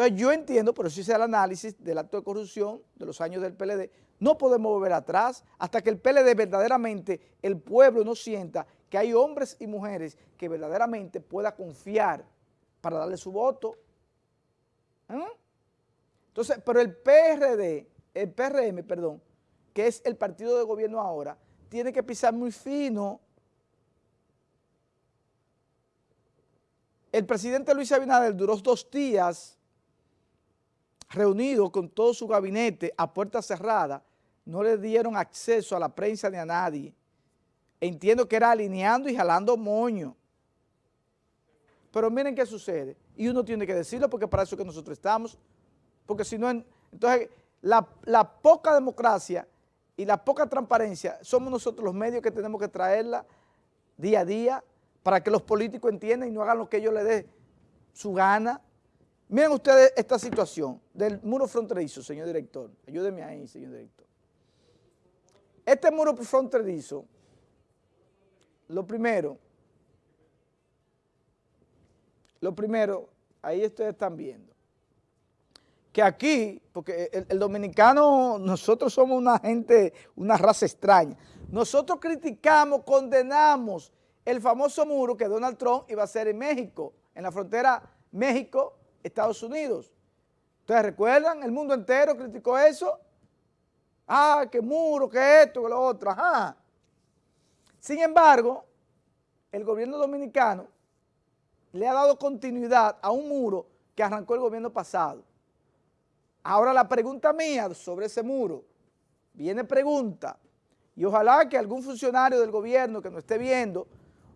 Entonces yo entiendo, pero si hice el análisis del acto de corrupción de los años del PLD, no podemos volver atrás hasta que el PLD verdaderamente, el pueblo no sienta que hay hombres y mujeres que verdaderamente pueda confiar para darle su voto. ¿Mm? Entonces, pero el PRD, el PRM, perdón, que es el partido de gobierno ahora, tiene que pisar muy fino. El presidente Luis Abinader duró dos días reunido con todo su gabinete a puerta cerrada, no le dieron acceso a la prensa ni a nadie. Entiendo que era alineando y jalando moño. Pero miren qué sucede. Y uno tiene que decirlo porque para eso que nosotros estamos. Porque si no, entonces la, poca democracia y la poca transparencia somos nosotros los medios que tenemos que traerla día a día para que los políticos entiendan y no hagan lo que ellos les dé su gana. Miren ustedes esta situación del muro fronterizo, señor director. Ayúdeme ahí, señor director. Este muro fronterizo, lo primero, lo primero, ahí ustedes están viendo, que aquí, porque el, el, dominicano, nosotros somos una gente, una raza extraña, nosotros criticamos, condenamos el famoso muro que Donald Trump iba a hacer en México, en la frontera México, Estados Unidos. ¿Ustedes recuerdan? El mundo entero criticó eso. Ah, que muro, que esto, que lo otro, ajá. Sin embargo, el gobierno dominicano le ha dado continuidad a un muro que arrancó el gobierno pasado. Ahora la pregunta mía sobre ese muro, viene pregunta, y ojalá que algún funcionario del gobierno que nos esté viendo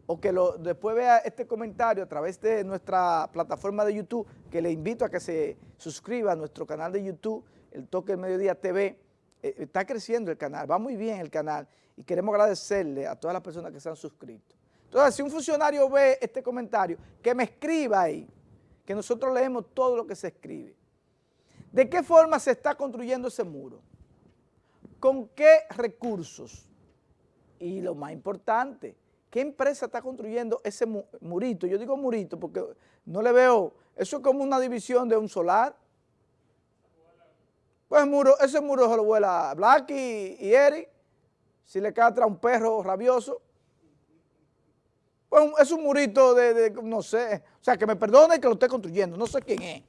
o que después vea este comentario a través de nuestra plataforma de YouTube, que le invito a que se suscriba a nuestro canal de YouTube, El Toque del Mediodía TV, eh, está creciendo el canal, va muy bien el canal y queremos agradecerle a todas las personas que se han suscrito. Entonces, si un funcionario ve este comentario, que me escriba ahí, que nosotros leemos todo lo que se escribe. ¿De qué forma se está construyendo ese muro? ¿Con qué recursos? Y lo más importante, ¿Qué empresa está construyendo ese murito? Yo digo murito porque no le veo, eso es como una división de un solar. Pues muro, ese muro se lo vuela Black y, Eric, si le cae atrás un perro rabioso. Pues es un murito de, no sé, o sea, que me perdone que lo esté construyendo, no sé quién es.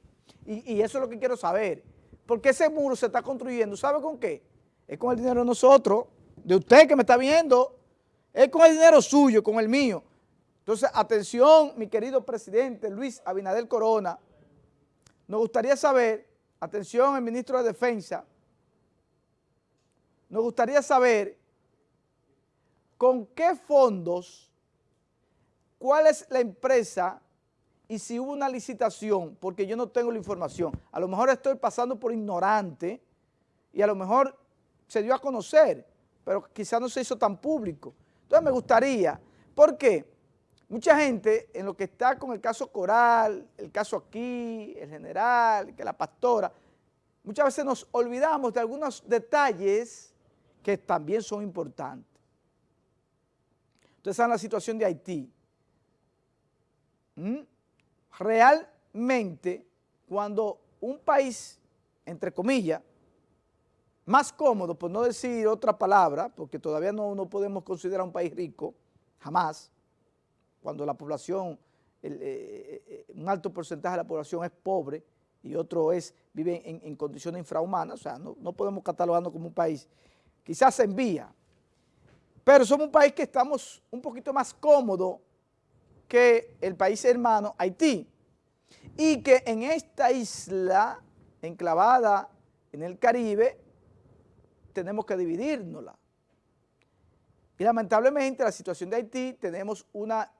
Y, y eso es lo que quiero saber. Porque ese muro se está construyendo, ¿sabe con qué? Es con el dinero de nosotros, de usted que me está viendo, es con el dinero suyo, con el mío. Entonces, atención, mi querido presidente Luis Abinader Corona, nos gustaría saber, atención el ministro de Defensa, nos gustaría saber con qué fondos, cuál es la empresa y si hubo una licitación, porque yo no tengo la información. A lo mejor estoy pasando por ignorante y a lo mejor se dio a conocer, pero quizás no se hizo tan público. Entonces me gustaría, porque mucha gente en lo que está con el caso Coral, el caso aquí, el general, que la pastora, muchas veces nos olvidamos de algunos detalles que también son importantes. Ustedes saben la situación de Haití. ¿Mm? Realmente, cuando un país, entre comillas, más cómodo, por no decir otra palabra, porque todavía no, no podemos considerar un país rico, jamás, cuando la población, eh, eh, un alto porcentaje de la población es pobre y otro es, vive en, condiciones infrahumanas, o sea, no, no podemos catalogarnos como un país, quizás se envía, pero somos un país que estamos un poquito más cómodo que el país hermano Haití, y que en esta isla enclavada en el Caribe, tenemos que dividirnosla. Y lamentablemente la situación de Haití tenemos una,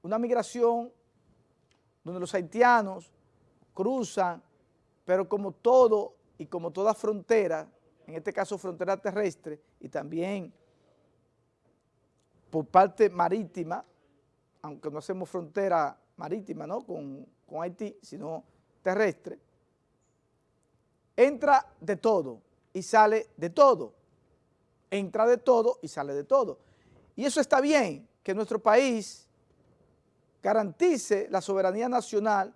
una migración donde los haitianos cruzan, pero como todo y como toda frontera, en este caso frontera terrestre y también por parte marítima, aunque no hacemos frontera marítima ¿no? con, con Haití, sino terrestre, entra de todo y sale de todo. Entra de todo y sale de todo. Y eso está bien, que nuestro país garantice la soberanía nacional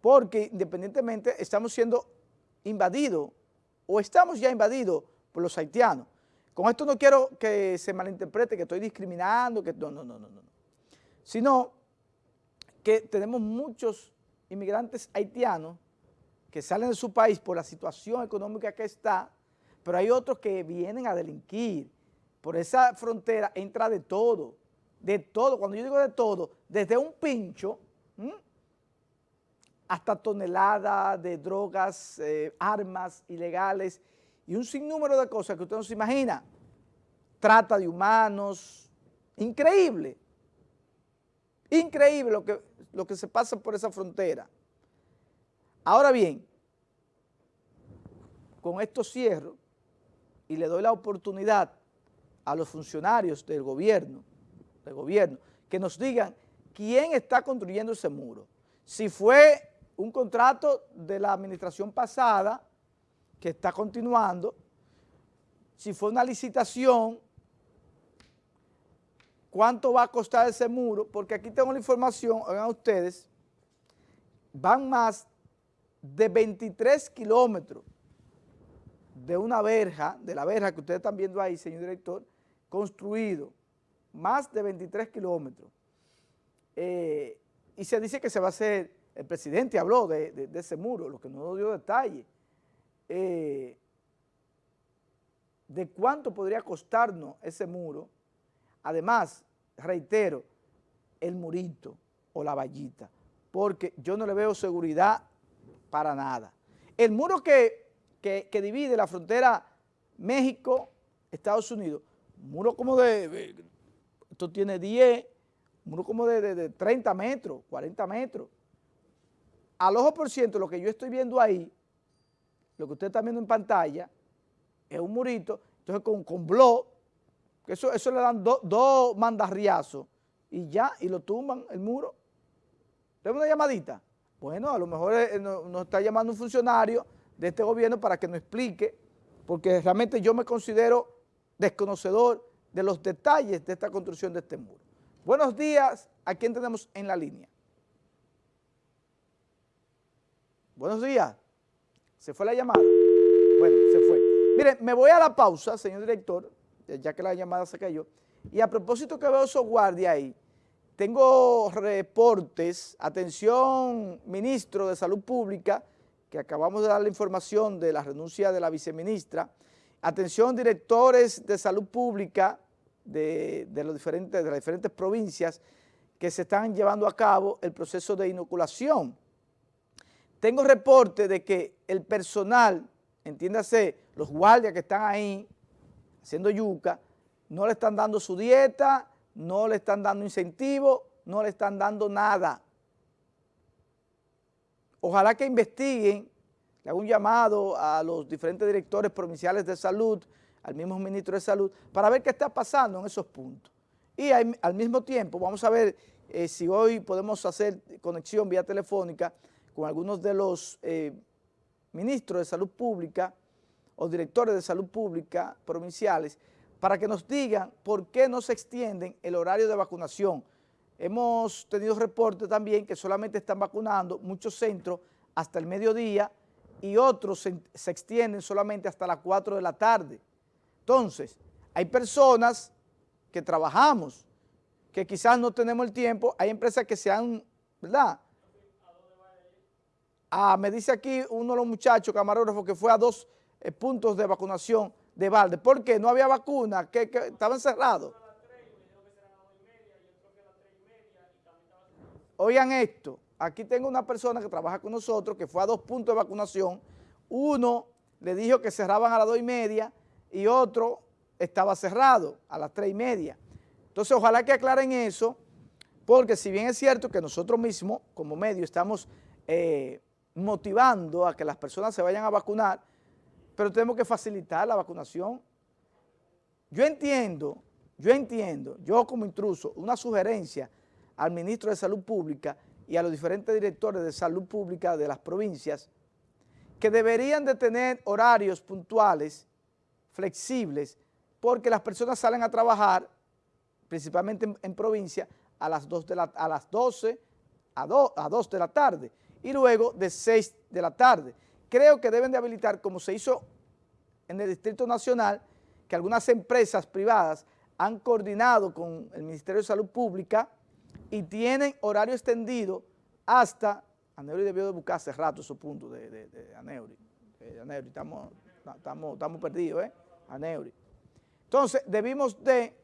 porque independientemente estamos siendo invadidos o estamos ya invadidos por los haitianos. Con esto no quiero que se malinterprete que estoy discriminando, que no, no, no, no, no. Sino que tenemos muchos inmigrantes haitianos que salen de su país por la situación económica que está, pero hay otros que vienen a delinquir. Por esa frontera entra de todo, de todo. Cuando yo digo de todo, desde un pincho hasta toneladas de drogas, eh, armas ilegales y un sinnúmero de cosas que usted no se imagina. Trata de humanos, increíble, increíble lo que, lo que se pasa por esa frontera. Ahora bien, con esto cierro y le doy la oportunidad a los funcionarios del gobierno, del gobierno, que nos digan quién está construyendo ese muro. Si fue un contrato de la administración pasada que está continuando, si fue una licitación, cuánto va a costar ese muro, porque aquí tengo la información, oigan ustedes, van más de 23 kilómetros de una verja, de la verja que ustedes están viendo ahí, señor director, construido, más de 23 kilómetros. Eh, y se dice que se va a hacer el presidente habló de, ese muro, lo que no dio detalle. Eh, de cuánto podría costarnos ese muro. Además, reitero, el murito o la vallita, porque yo no le veo seguridad para nada. El muro que, divide la frontera México-Estados Unidos, muro como de, esto tiene 10, muro como de, de 30 metros, 40 metros, al ojo por ciento, lo que yo estoy viendo ahí, lo que usted está viendo en pantalla, es un murito, entonces con, con blog, eso, eso le dan dos mandarriazos y ya, y lo tumban el muro. ¿Tenemos una llamadita? Bueno, a lo mejor eh, nos, está llamando un funcionario de este gobierno para que nos explique, porque realmente yo me considero desconocedor de los detalles de esta construcción de este muro. Buenos días, ¿a quién tenemos en la línea? Buenos días. ¿Se fue la llamada? Bueno, se fue. Mire, me voy a la pausa, señor director, ya que la llamada se cayó. Y a propósito que veo esos guardias ahí, tengo reportes, atención, ministro de Salud Pública, que acabamos de dar la información de la renuncia de la viceministra, atención, directores de salud pública de, los diferentes, de las diferentes provincias que se están llevando a cabo el proceso de inoculación. Tengo reporte de que el personal, entiéndase, los guardias que están ahí haciendo yuca, no le están dando su dieta, no le están dando incentivo, no le están dando nada. Ojalá que investiguen, le hago un llamado a los diferentes directores provinciales de salud, al mismo ministro de salud, para ver qué está pasando en esos puntos. Y al mismo tiempo vamos a ver eh, si hoy podemos hacer conexión vía telefónica con algunos de los eh, ministros de salud pública o directores de salud pública provinciales para que nos digan por qué no se extienden el horario de vacunación. Hemos tenido reportes también que solamente están vacunando muchos centros hasta el mediodía y otros se, se extienden solamente hasta las 4 de la tarde. Entonces, hay personas que trabajamos, que quizás no tenemos el tiempo, hay empresas que se han, ¿verdad?, Ah, me dice aquí uno de los muchachos camarógrafos que fue a dos eh, puntos de vacunación de balde. ¿Por qué? No había vacuna, que, estaban cerrados. Oigan esto, aquí tengo una persona que trabaja con nosotros que fue a dos puntos de vacunación. Uno le dijo que cerraban a las dos y media y otro estaba cerrado a las tres y media. Entonces, ojalá que aclaren eso, porque si bien es cierto que nosotros mismos, como medio, estamos eh, motivando a que las personas se vayan a vacunar, pero tenemos que facilitar la vacunación. Yo entiendo, yo entiendo, yo como intruso, una sugerencia al ministro de Salud Pública y a los diferentes directores de salud pública de las provincias, que deberían de tener horarios puntuales, flexibles, porque las personas salen a trabajar, principalmente en, provincia, a las, 2 de la, a las 12, a, a 2 de la tarde, y luego de 6 de la tarde. Creo que deben de habilitar, como se hizo en el Distrito Nacional, que algunas empresas privadas han coordinado con el Ministerio de Salud Pública y tienen horario extendido hasta, Aneuri debió de buscar hace rato esos puntos de, de, de Aneuri, Aneuri, estamos, estamos, estamos perdidos, ¿eh? Aneuri. Entonces, debimos de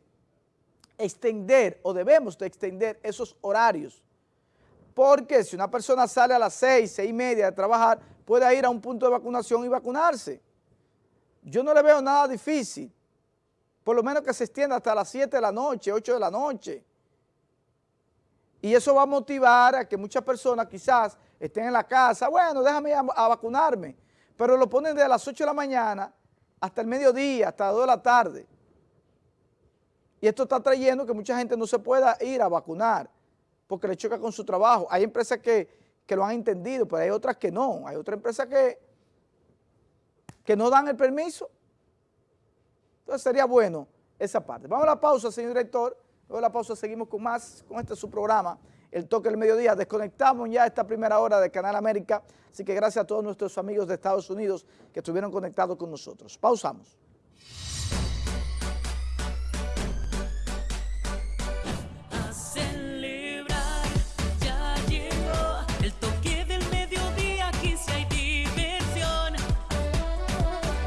extender o debemos de extender esos horarios, porque si una persona sale a las seis, seis y media de trabajar, puede ir a un punto de vacunación y vacunarse. Yo no le veo nada difícil, por lo menos que se extienda hasta las 7 de la noche, 8 de la noche. Y eso va a motivar a que muchas personas quizás estén en la casa, bueno, déjame ir a, a vacunarme, pero lo ponen desde las 8 de la mañana hasta el mediodía, hasta las 2 de la tarde. Y esto está trayendo que mucha gente no se pueda ir a vacunar porque le choca con su trabajo. Hay empresas que, que lo han entendido, pero hay otras que no. Hay otras empresas que, que no dan el permiso. Entonces sería bueno esa parte. Vamos a la pausa, señor director. Luego de la pausa seguimos con más, con este su programa, El Toque del Mediodía. Desconectamos ya esta primera hora de Canal América, así que gracias a todos nuestros amigos de Estados Unidos que estuvieron conectados con nosotros. Pausamos.